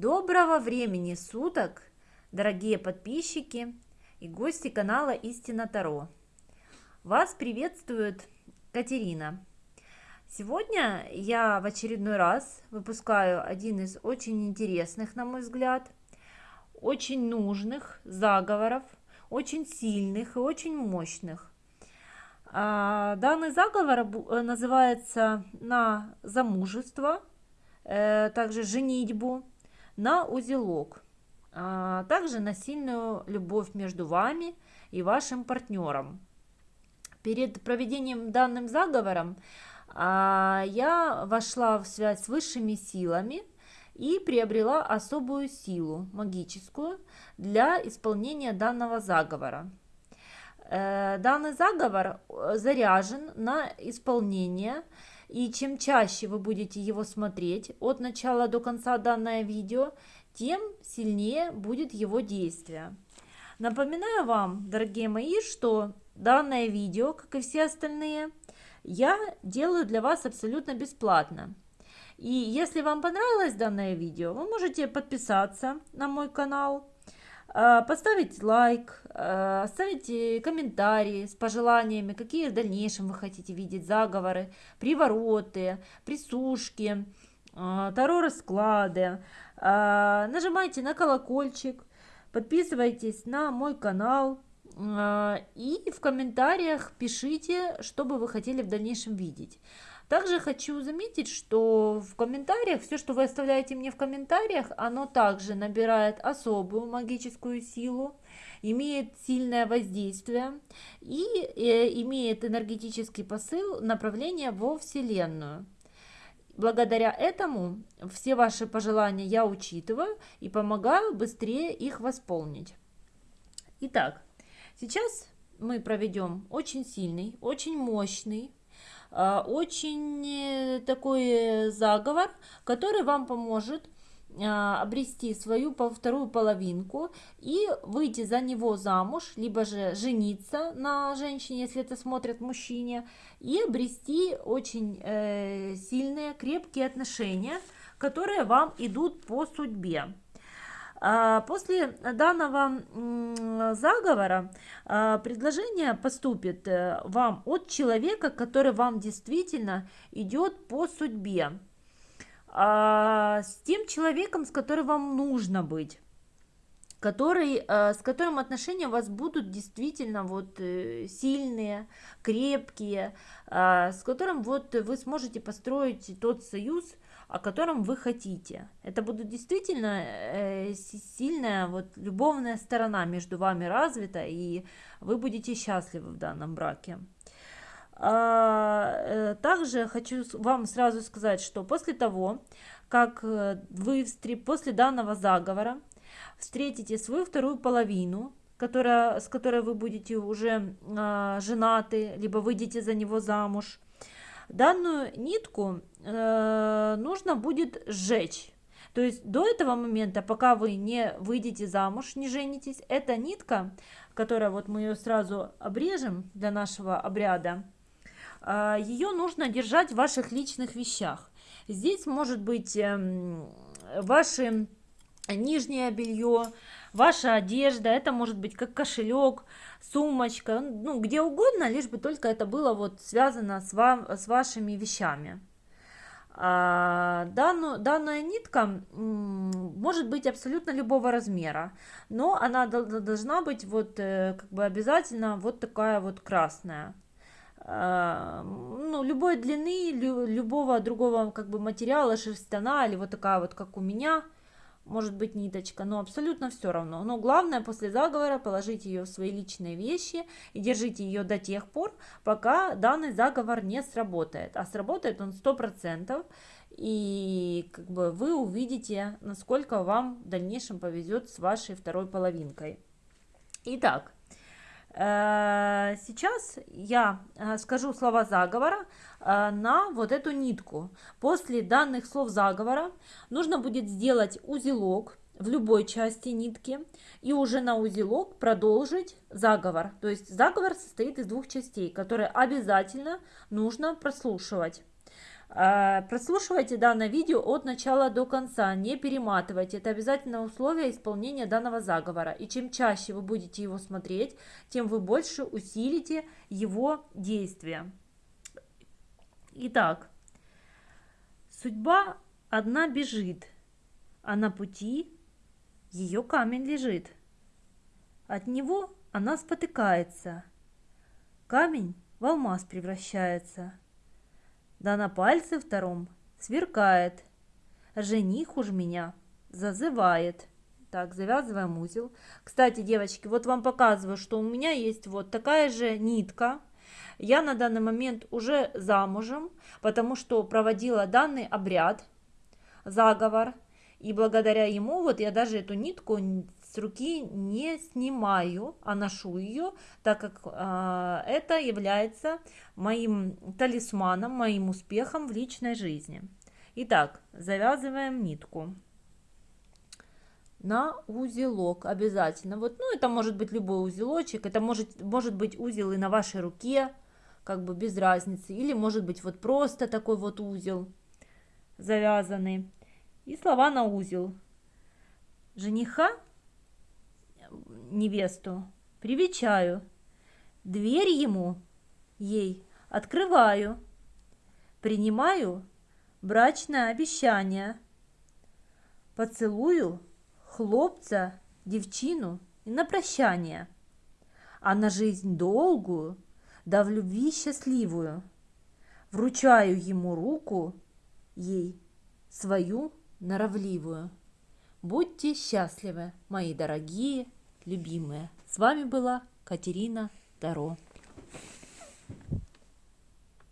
Доброго времени суток, дорогие подписчики и гости канала Истина Таро. Вас приветствует Катерина. Сегодня я в очередной раз выпускаю один из очень интересных, на мой взгляд, очень нужных заговоров, очень сильных и очень мощных. А, данный заговор называется на замужество, э, также женитьбу, на узелок, а также на сильную любовь между вами и вашим партнером. Перед проведением данным заговором а, я вошла в связь с высшими силами и приобрела особую силу магическую для исполнения данного заговора. Э, данный заговор э, заряжен на исполнение и чем чаще вы будете его смотреть от начала до конца данное видео, тем сильнее будет его действие. Напоминаю вам, дорогие мои, что данное видео, как и все остальные, я делаю для вас абсолютно бесплатно. И если вам понравилось данное видео, вы можете подписаться на мой канал, поставить лайк, а, оставить комментарии с пожеланиями, какие в дальнейшем вы хотите видеть заговоры, привороты, присушки, таро-расклады. Нажимайте на колокольчик, подписывайтесь на мой канал и в комментариях пишите, что бы вы хотели в дальнейшем видеть. Также хочу заметить, что в комментариях, все, что вы оставляете мне в комментариях, оно также набирает особую магическую силу, имеет сильное воздействие и э, имеет энергетический посыл направления во Вселенную. Благодаря этому все ваши пожелания я учитываю и помогаю быстрее их восполнить. Итак, сейчас мы проведем очень сильный, очень мощный очень э, такой заговор, который вам поможет обрести свою вторую половинку и выйти за него замуж, либо же жениться на женщине, если это смотрят мужчине, и обрести очень э, сильные, крепкие отношения, которые вам идут по судьбе. А, после данного заговора а, предложение поступит э, вам от человека, который вам действительно идет по судьбе, а, с тем человеком, с которым вам нужно быть который, с которым отношения у вас будут действительно вот э, сильные, крепкие, с которым вот вы сможете построить тот союз, о котором вы хотите. Это будет действительно э, сильная вот любовная сторона между вами развита, и вы будете счастливы в данном браке. А, э, также хочу вам сразу сказать, что после того, как э, вы после данного заговора встретите свою вторую половину, которая, с которой вы будете уже э, женаты, либо выйдете за него замуж, Данную нитку э, нужно будет сжечь. То есть до этого момента, пока вы не выйдете замуж, не женитесь, эта нитка, которая вот мы ее сразу обрежем для нашего обряда, э, ее нужно держать в ваших личных вещах. Здесь может быть э, ваше нижнее белье, ваша одежда, это может быть как кошелек, сумочка, ну, где угодно, лишь бы только это было вот связано с, вам, с вашими вещами. А, данную, данная нитка может быть абсолютно любого размера, но она должна быть вот э, как бы обязательно вот такая вот красная. А, ну, любой длины, любого другого как бы материала, шерстяна или вот такая вот, как у меня – может быть ниточка, но абсолютно все равно. Но главное после заговора положите ее в свои личные вещи и держите ее до тех пор, пока данный заговор не сработает. А сработает он 100%, и как бы вы увидите, насколько вам в дальнейшем повезет с вашей второй половинкой. Итак, сейчас я э, скажу слова заговора э, на вот эту нитку. После данных слов заговора нужно будет сделать узелок в любой части нитки и уже на узелок продолжить заговор. То есть заговор состоит из двух частей, которые обязательно нужно прослушивать. А, прослушивайте данное видео от начала до конца, не перематывайте. Это обязательное условие исполнения данного заговора. И чем чаще вы будете его смотреть, тем вы больше усилите его действия. Итак, судьба одна бежит, а на пути ее камень лежит. От него она спотыкается. Камень в алмаз превращается – да на пальце втором сверкает. Жених уж меня зазывает. Так, завязываем узел. Кстати, девочки, вот вам показываю, что у меня есть вот такая же нитка. Я на данный момент уже замужем, потому что проводила данный обряд, заговор. И благодаря ему вот я даже эту нитку с руки не снимаю, а ношу ее, так как э, это является моим талисманом, моим успехом в личной жизни. Итак, завязываем нитку на узелок обязательно. Вот, ну, это может быть любой узелочек, это может, может быть узел и на вашей руке, как бы без разницы, или может быть вот просто такой вот узел завязанный. И слова на узел. Жениха невесту, привечаю, дверь ему, ей, открываю, принимаю брачное обещание, поцелую хлопца, девчину и на прощание, а на жизнь долгую, да в любви счастливую, вручаю ему руку, ей свою норовливую. Будьте счастливы, мои дорогие любимая. С вами была Катерина Таро.